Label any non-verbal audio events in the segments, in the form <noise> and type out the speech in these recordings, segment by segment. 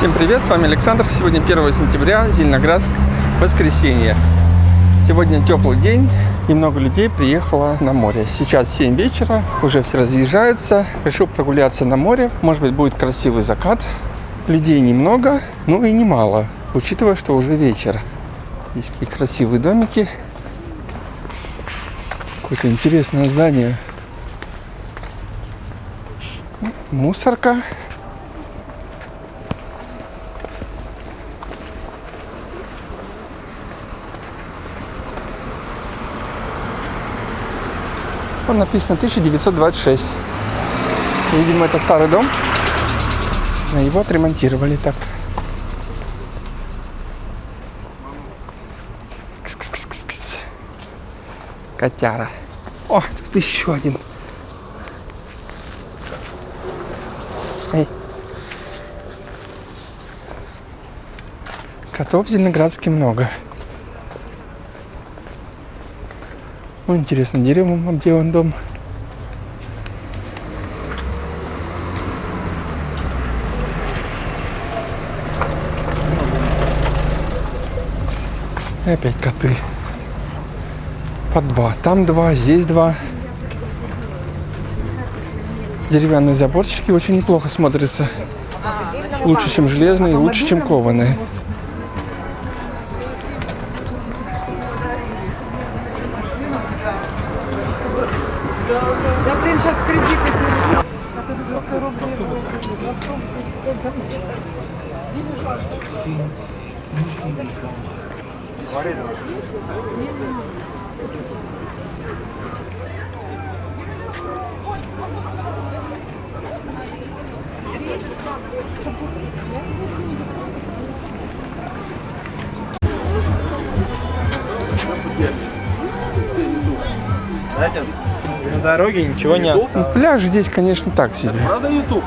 Всем привет, с вами Александр. Сегодня 1 сентября, Зеленоградск, воскресенье. Сегодня теплый день и много людей приехало на море. Сейчас 7 вечера, уже все разъезжаются. Решил прогуляться на море. Может быть, будет красивый закат. Людей немного, ну и немало, учитывая, что уже вечер. Есть такие красивые домики. Какое-то интересное здание. Мусорка. Он написано 1926. Видимо, это старый дом. Его отремонтировали так. Кс-кс-кс-кс. Котяра. О, тут еще один. Эй. Котов в Зеленоградске много. Ну, интересно, деревом обделан дом. И опять коты. По два. Там два, здесь два. Деревянные заборчики очень неплохо смотрятся. Лучше, чем железные, лучше, чем кованые. Да, блин, сейчас кредиты. Знаете, на дороге ничего не осталось. Пляж здесь, конечно, так себе. Правда YouTube?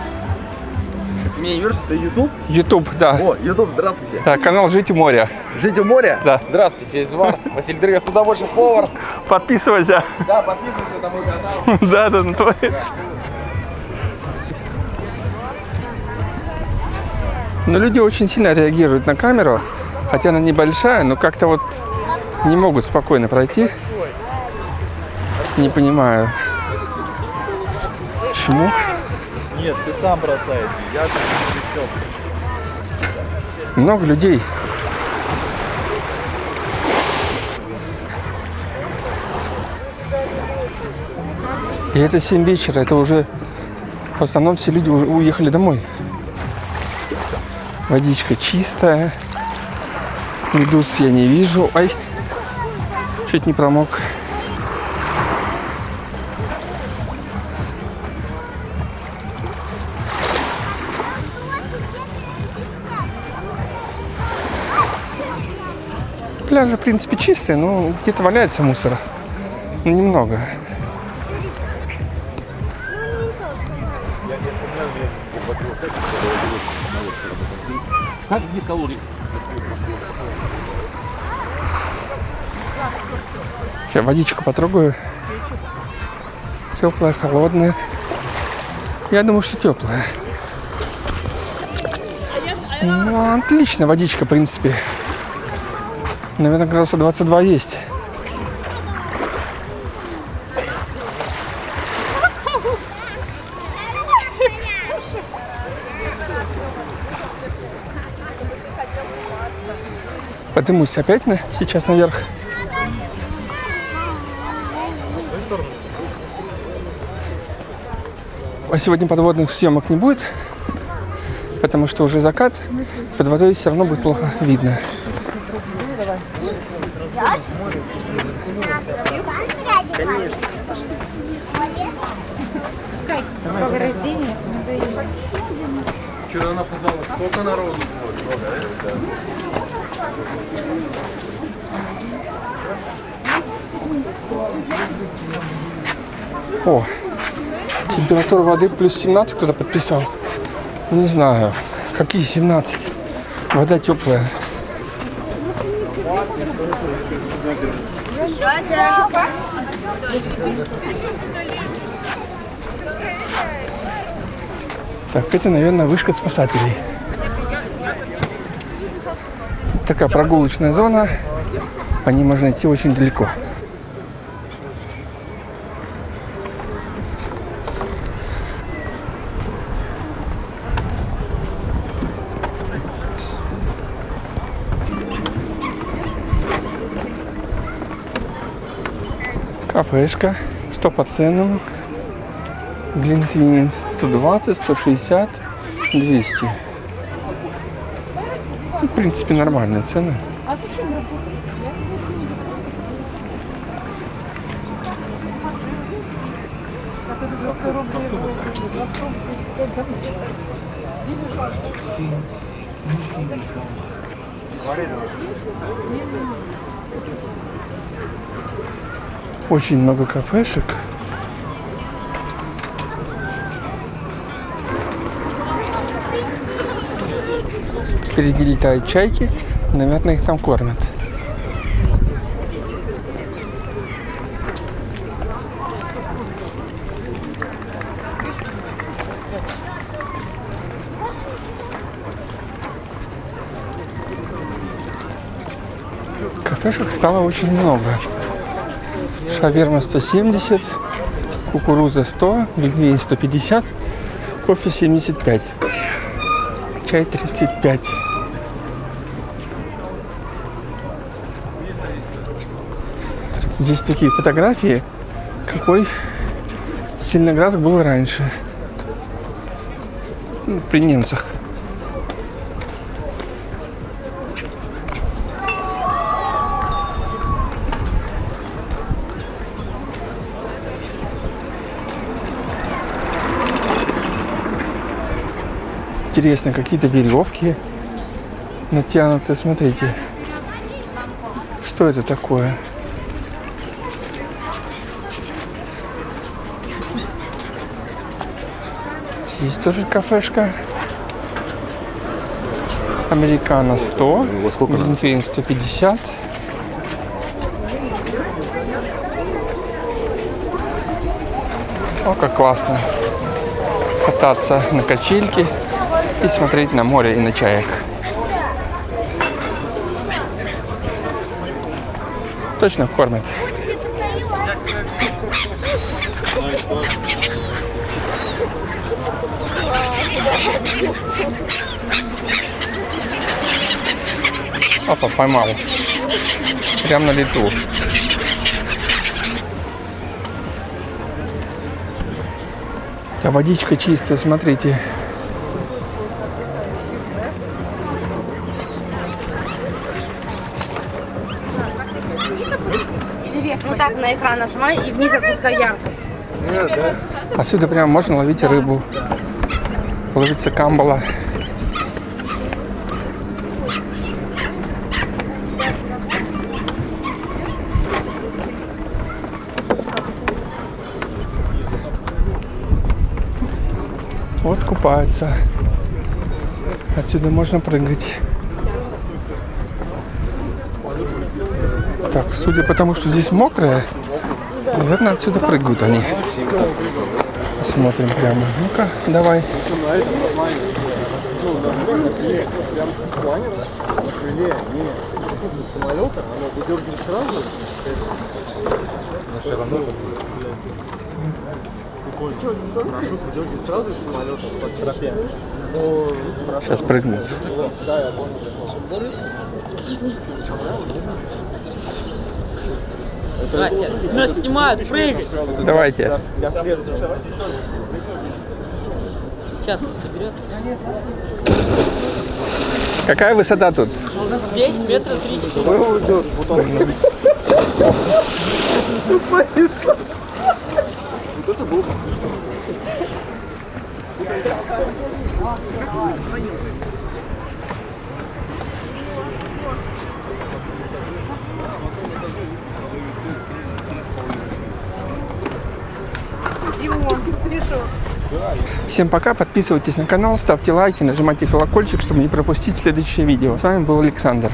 Ты меня не веришь, это YouTube? Ютуб, да. О, YouTube, здравствуйте. Так, канал Жить у моря. Жить у моря? Да. Здравствуйте, Фейзвар. Василий Дрыгов, судоводчик, повар. Подписывайся. Да, подписывайтесь на мой канал. <laughs> Да, да, на твой. Но люди очень сильно реагируют на камеру, хотя она небольшая, но как-то вот не могут спокойно пройти. Не понимаю, почему. Нет, ты сам бросаешь. Я. Много людей. И это 7 вечера, это уже в основном все люди уже уехали домой. Водичка чистая. Медуз я не вижу. Ай, чуть не промок. Пляжи, в принципе, чистые, но где-то валяется мусора. Ну, немного. Сейчас водичку потрогаю. Теплая, холодная. Я думаю, что теплая. Ну, отлично, водичка, в принципе. Наверное, градуса 22 есть. Поднимусь опять на, сейчас наверх. А сегодня подводных съемок не будет, потому что уже закат. Под водой все равно будет плохо видно. Какое рождение? Вчера на футболе сколько народу? О, температура воды плюс 17 кто-то подписал. Не знаю, какие 17. Вода теплая. Так, это, наверное, вышка спасателей. Такая прогулочная зона. По ней можно идти очень далеко. Кафешка. Что по ценам? Глинтвейн 120, 160, 200. Ну, В принципе, нормальные цены. Очень много кафешек. Впереди летают чайки. Наверное, их там кормят. Кафешек стало очень много. Шаверма 170, кукуруза 100, глинтвейн 150, кофе 75, чай 35. Здесь такие фотографии, какой Зеленоградск был раньше. Ну, При немцах. Интересно, какие-то веревки натянуты. Смотрите, что это такое? Есть тоже кафешка. Американо 100, Глинтвейн 150. О, как классно кататься на качельке и смотреть на море и на чаек. Точно кормят. Опа, поймал. Прям на лету. А водичка чистая, смотрите. Вот так на экран нажимай и вниз опускай яркость. Отсюда прям можно ловить рыбу. Ловится камбала. Вот купаются. Отсюда можно прыгать. Так, судя по тому, что здесь мокрое, наверное, отсюда прыгают они. Посмотрим прямо. Ну-ка, давай. Сейчас прыгнут. Вася, нас снимают, прыгай. Давайте. Сейчас он соберется. Какая высота тут? Здесь метра три четыре. <laughs> Всем пока, подписывайтесь на канал, ставьте лайки, нажимайте колокольчик, чтобы не пропустить следующее видео. С вами был Александр.